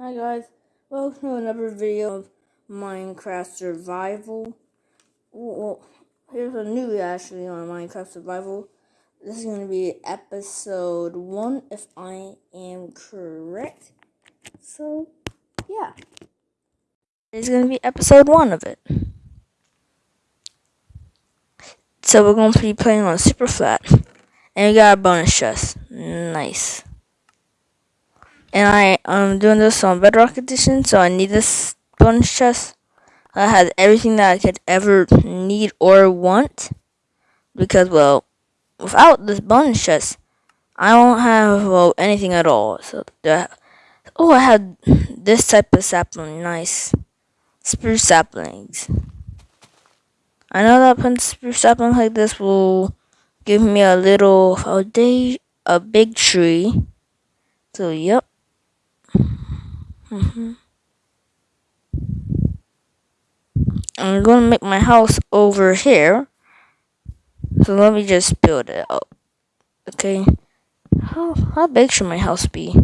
Hi guys, welcome to another video of Minecraft Survival. Well, here's a new actually on Minecraft Survival. This is going to be episode 1 if I am correct. So, yeah. It's going to be episode 1 of it. So we're going to be playing on super flat. And we got a bonus chest. Nice and I am doing this on Bedrock Edition, so I need this bonus chest. I had everything that I could ever need or want, because well, without this bonus chest, I won't have well anything at all. So that, oh, I had this type of sapling, nice spruce saplings. I know that putting spruce sapling like this will give me a little day a big tree. So yep. Mm-hmm. I'm going to make my house over here. So let me just build it up. Okay. How, how big should my house be?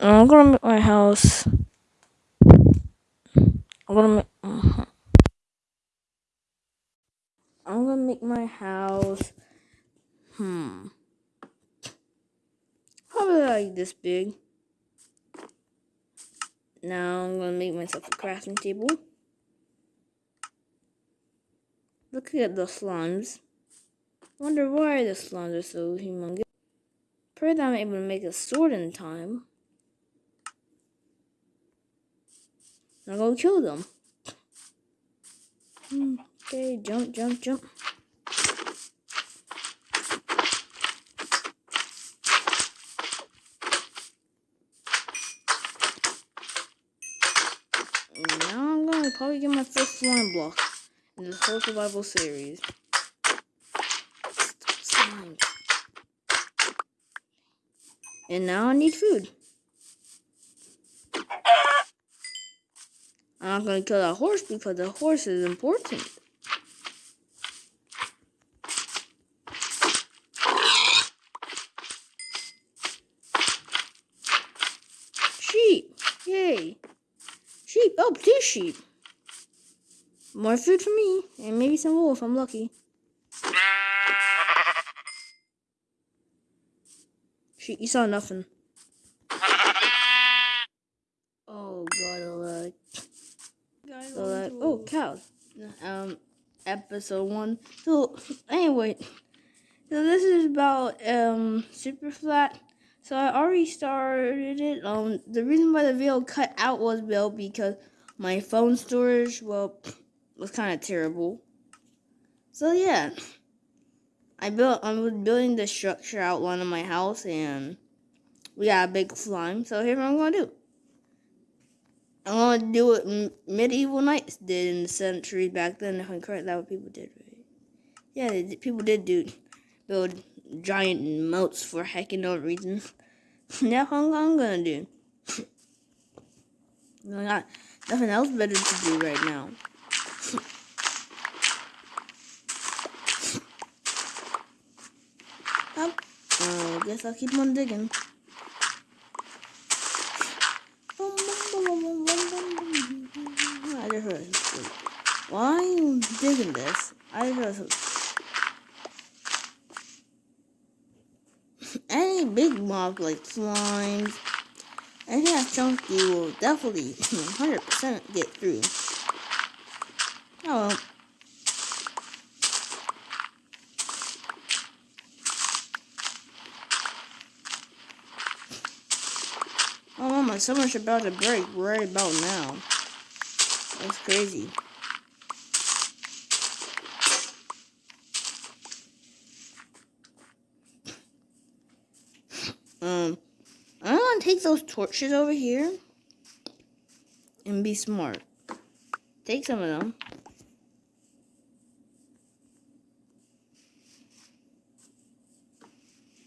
I'm to make my house... I'm to make... Uh -huh. I'm to make my house... Hmm probably like this big. Now I'm going to make myself a crafting table. Look at the slimes. Wonder why the slimes are so humongous. Pray that I'm able to make a sword in time. I'm to kill them. Hmm, okay, jump, jump, jump. Probably get my first slime block in this whole survival series. And now I need food. I'm not to kill that horse because the horse is important. Sheep. Yay. Sheep. Oh, two sheep. More food for me, and maybe some wool if I'm lucky. She, you saw nothing. Oh god, a lag. Oh, cows. Um, episode one. So, anyway, so this is about um super flat. So I already started it. Um, the reason why the video cut out was well because my phone storage well was kind of terrible. So yeah, I built. I was building the structure outline of my house, and we got a big slime. So here's what I'm gonna do. I'm gonna do what medieval knights did in the century back then. If I'm correct, that what people did, right? Yeah, people did do build giant moats for heckin' no reason. That's what I'm gonna do. I got nothing else better to do right now. Oh, I guess I'll keep on digging. I just heard are you digging this? I just. Any big mob like slimes, anything that's chunky will definitely 100% get through. Oh Oh my summer's about to break right about now. That's crazy. Um, I'm gonna take those torches over here and be smart. Take some of them.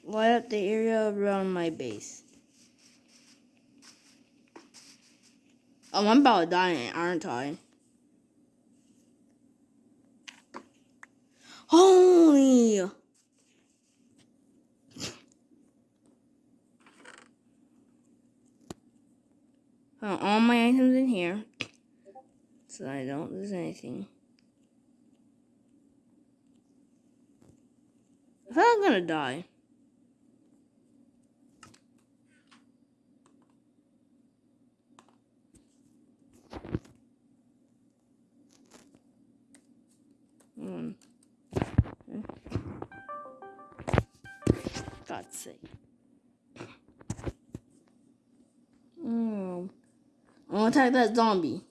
Light up the area around my base. Oh, I'm about to die, aren't I? Holy! Put all my items in here so I don't lose anything. I thought I'm gonna die. God's sake. Mm. I'm gonna attack that zombie.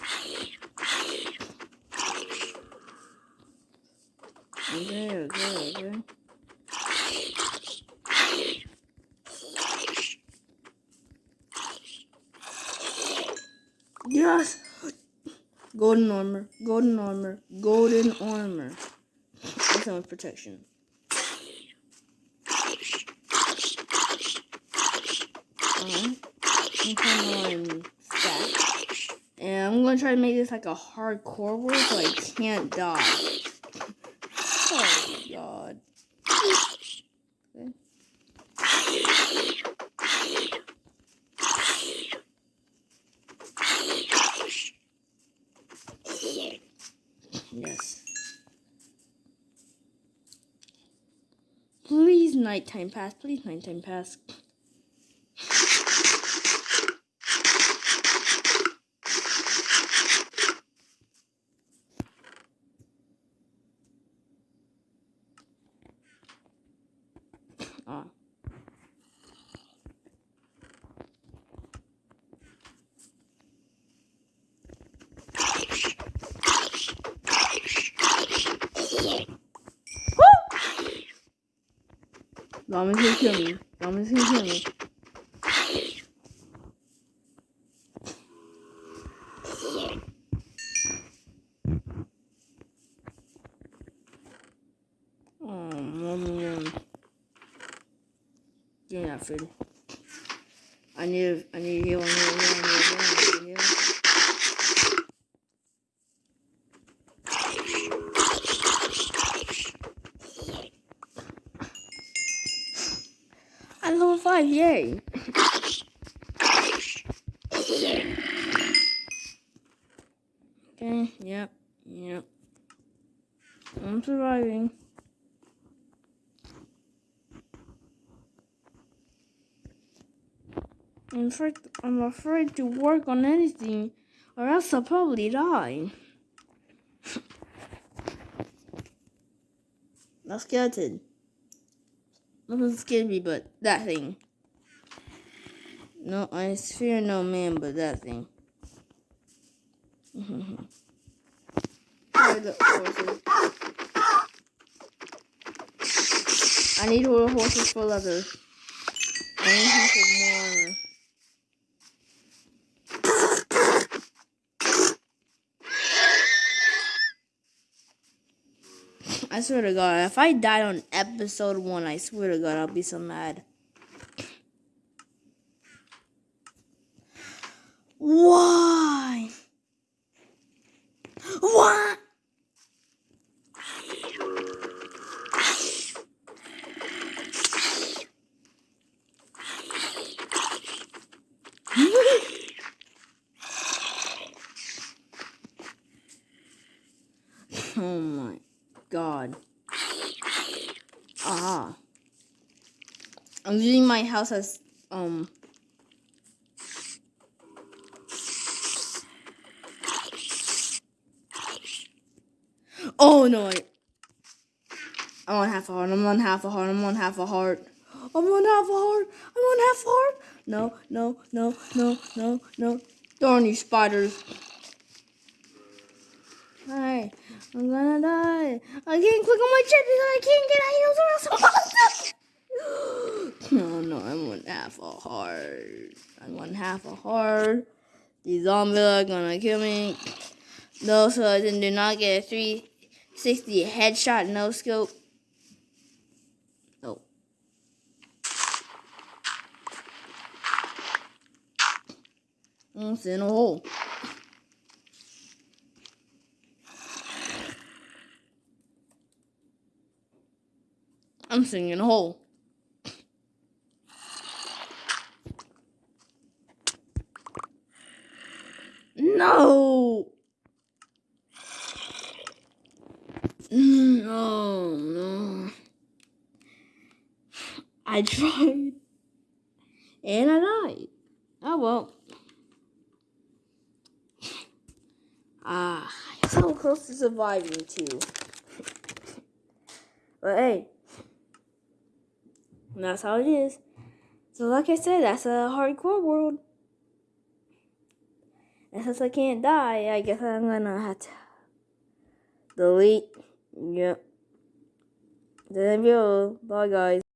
Okay, okay, okay. Golden armor, golden armor, golden armor. That's protection. And I'm gonna try to make this like a hardcore world so I can't die. Oh god. Yes. Please nighttime pass. Please nighttime pass. Ah. Zombies gonna kill me. Zombies gonna kill me. Oh, um, food. I need, I need heal, I need heal. I level five, yay! okay, yep, yep. I'm surviving. I'm afraid, I'm afraid to work on anything, or else I'll probably die. Not skeleton. Nothing scared me but that thing. No, I fear no man but that thing. Horses? I need horses for leather. I need for more. I swear to God, if I died on episode one, I swear to God, I'll be so mad. Why? What? oh my god. Ah. I'm using my house as um Oh no I, I'm on half a heart, I'm on half a heart, I'm on half a heart. I'm on half a heart, I'm on half a heart. No, no, no, no, no, no. Darn you spiders. Hi, I'm gonna die. I can't click on my chip because I can't get items or else No, no, I'm on half a heart. I'm on half a heart. These zombies are gonna kill me. No, so I didn't do not get a 360 headshot, no scope. Oh. Almost in a hole. I'm I'm singing a hole. No. No, no. I tried. And I died. Oh well. Ah, so close to surviving too. but hey, that's how it is. So like I said, that's a hardcore world. And since I can't die, I guess I'm gonna have to delete. Yep. The video. Bye guys.